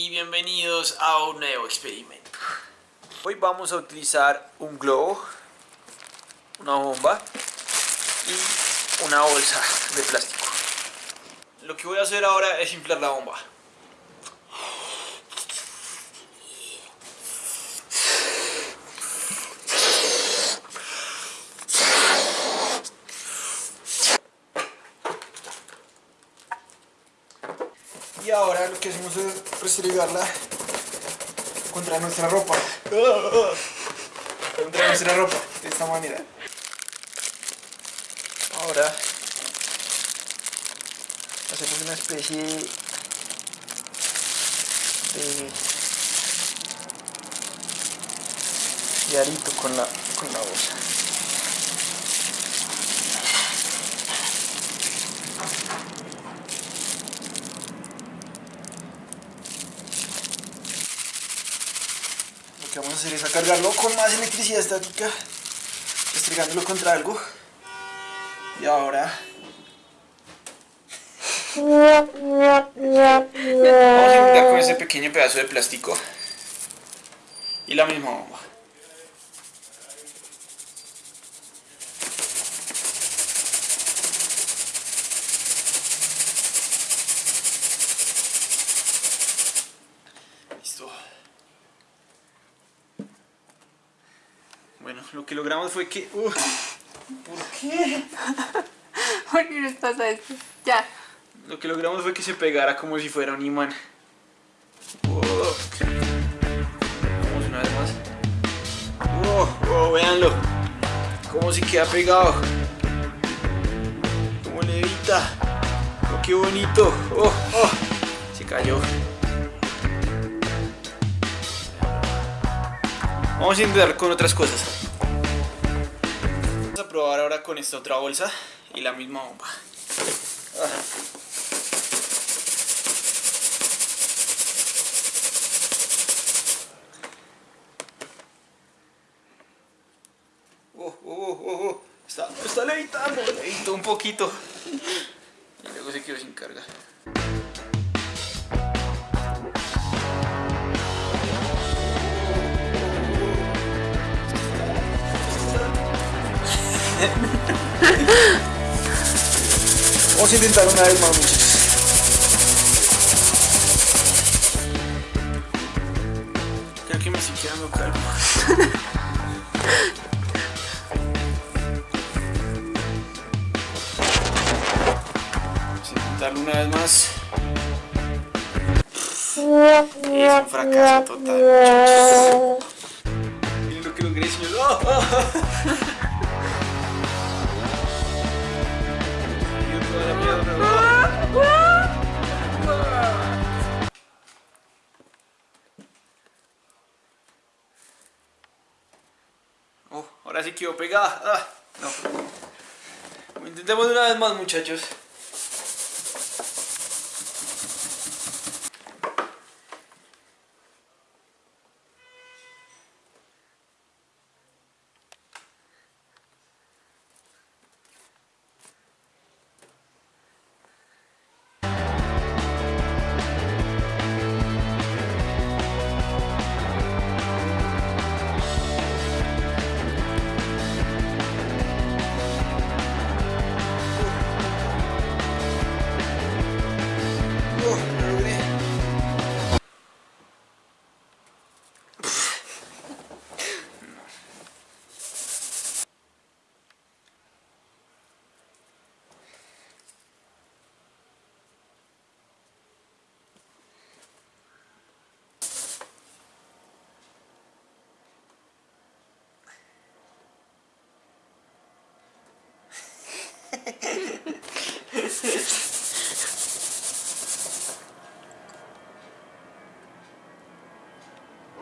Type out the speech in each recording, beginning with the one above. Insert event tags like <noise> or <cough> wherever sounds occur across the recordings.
y bienvenidos a un nuevo experimento. Hoy vamos a utilizar un globo, una bomba y una bolsa de plástico. Lo que voy a hacer ahora es inflar la bomba. Y ahora lo que hacemos es restregarla contra nuestra ropa. Contra nuestra ropa, de esta manera. Ahora hacemos una especie de, de arito con la, con la bolsa. Que vamos a hacer es a cargarlo con más electricidad estática, restregándolo contra algo. Y ahora Vamos a intentar con ese pequeño pedazo de plástico y la misma bomba. Bueno, lo que logramos fue que... Uh, ¿Por qué? <laughs> ¿Por qué nos pasa esto? Ya. Lo que logramos fue que se pegara como si fuera un imán. Oh. Vamos una vez más. Oh, oh, véanlo. Como si queda pegado. Como levita. Oh, qué bonito. Oh, oh. Se cayó. Vamos a intentar con otras cosas. Vamos a probar ahora con esta otra bolsa y la misma bomba. Oh, oh, oh. Está, está levitando, levitó un poquito. Y luego se quedó sin carga. <laughs> Vamos a intentar una vez más, muchachos. Creo que me estoy quedando calmo. <laughs> intentarlo una vez más. Es un fracaso total. <laughs> Miren lo que logré, señor. ¡Oh! ¡Oh! Oh, ahora sí quedó pegada. Ah, no. Intentemos una vez más, muchachos.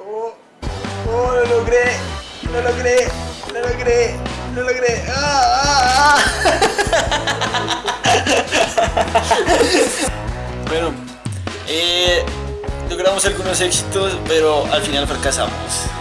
Oh, oh, lo logré, lo logré, lo logré, lo logré. ¡Ah, ah, ah! bueno, eh, logramos algunos éxitos, pero al final fracasamos.